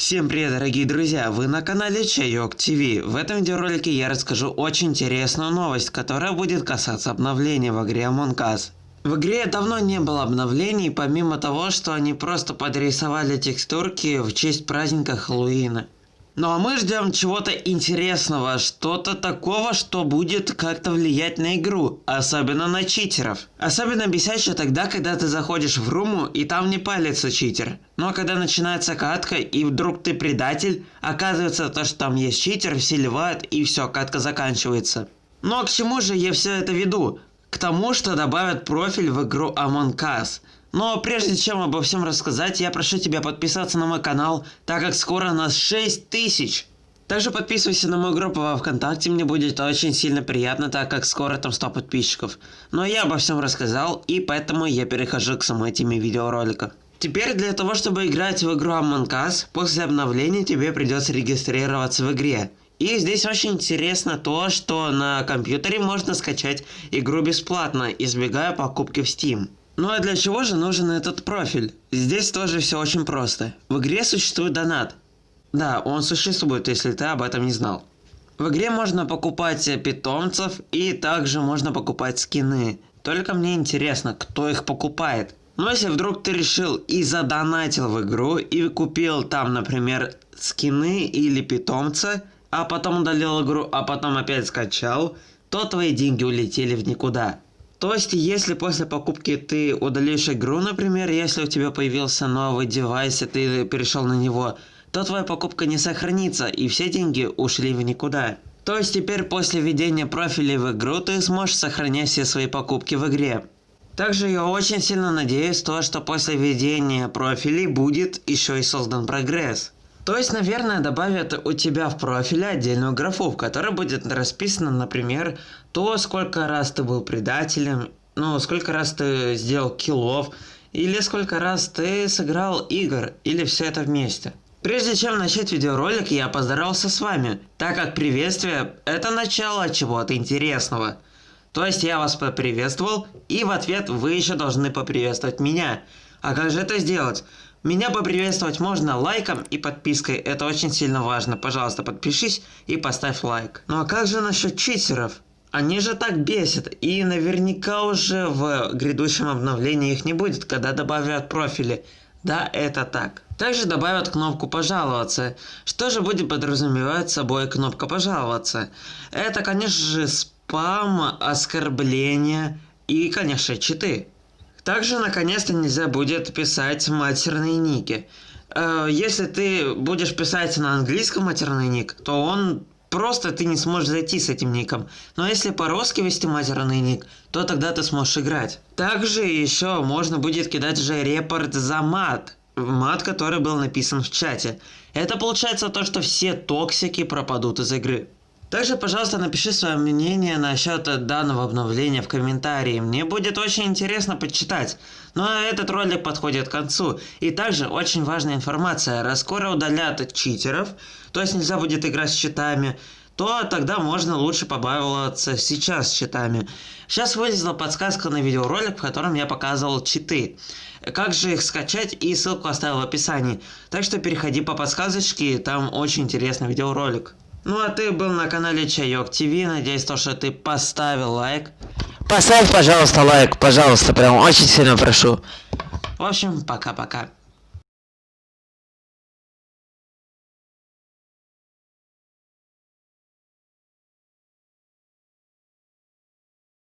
Всем привет, дорогие друзья! Вы на канале Чайок ТВ. В этом видеоролике я расскажу очень интересную новость, которая будет касаться обновления в игре Among Us. В игре давно не было обновлений, помимо того, что они просто подрисовали текстурки в честь праздника Хэллоуина. Ну а мы ждем чего-то интересного, что-то такого, что будет как-то влиять на игру, особенно на читеров. Особенно бесяще тогда, когда ты заходишь в руму и там не палится читер. Но когда начинается катка и вдруг ты предатель, оказывается то, что там есть читер, все ливают и все, катка заканчивается. Но к чему же я все это веду? К тому, что добавят профиль в игру Among Us. Но прежде чем обо всем рассказать, я прошу тебя подписаться на мой канал, так как скоро нас 6 тысяч. Также подписывайся на мою группу во Вконтакте, мне будет очень сильно приятно, так как скоро там 100 подписчиков. Но я обо всем рассказал, и поэтому я перехожу к самой теме видеоролика. Теперь для того, чтобы играть в игру Among Us, после обновления тебе придется регистрироваться в игре. И здесь очень интересно то, что на компьютере можно скачать игру бесплатно, избегая покупки в Steam. Ну а для чего же нужен этот профиль? Здесь тоже все очень просто. В игре существует донат. Да, он существует, если ты об этом не знал. В игре можно покупать питомцев и также можно покупать скины. Только мне интересно, кто их покупает. Но если вдруг ты решил и задонатил в игру и купил там, например, скины или питомца, а потом удалил игру, а потом опять скачал, то твои деньги улетели в никуда. То есть, если после покупки ты удалишь игру, например, если у тебя появился новый девайс, и ты перешел на него, то твоя покупка не сохранится, и все деньги ушли в никуда. То есть теперь после введения профилей в игру ты сможешь сохранять все свои покупки в игре. Также я очень сильно надеюсь то, что после введения профилей будет еще и создан прогресс. То есть, наверное, добавят у тебя в профиле отдельную графу, в которой будет расписано, например, то, сколько раз ты был предателем, ну, сколько раз ты сделал киллов, или сколько раз ты сыграл игр, или все это вместе. Прежде чем начать видеоролик, я поздоровался с вами, так как приветствие – это начало чего-то интересного. То есть я вас поприветствовал, и в ответ вы еще должны поприветствовать меня. А как же это сделать? Меня поприветствовать можно лайком и подпиской, это очень сильно важно. Пожалуйста, подпишись и поставь лайк. Ну а как же насчет читеров? Они же так бесят, и наверняка уже в грядущем обновлении их не будет, когда добавят профили. Да, это так. Также добавят кнопку «Пожаловаться». Что же будет подразумевать собой кнопка «Пожаловаться»? Это, конечно же, спам, оскорбления и, конечно, читы. Также наконец-то нельзя будет писать матерные ники. Э, если ты будешь писать на английском матерный ник, то он просто ты не сможешь зайти с этим ником. Но если по-русски вести матерный ник, то тогда ты сможешь играть. Также еще можно будет кидать же репорт за мат. Мат, который был написан в чате. Это получается то, что все токсики пропадут из игры. Также, пожалуйста, напиши свое мнение насчет данного обновления в комментарии. Мне будет очень интересно почитать. Ну а этот ролик подходит к концу. И также очень важная информация. Раз скоро удалят читеров, то есть нельзя будет играть с читами, то тогда можно лучше побавиться сейчас с читами. Сейчас вылезла подсказка на видеоролик, в котором я показывал читы. Как же их скачать и ссылку оставил в описании. Так что переходи по подсказочке, там очень интересный видеоролик. Ну а ты был на канале Чайок ТВ, надеюсь, то, что ты поставил лайк. Поставь, пожалуйста, лайк, пожалуйста, прям очень сильно прошу. В общем, пока-пока.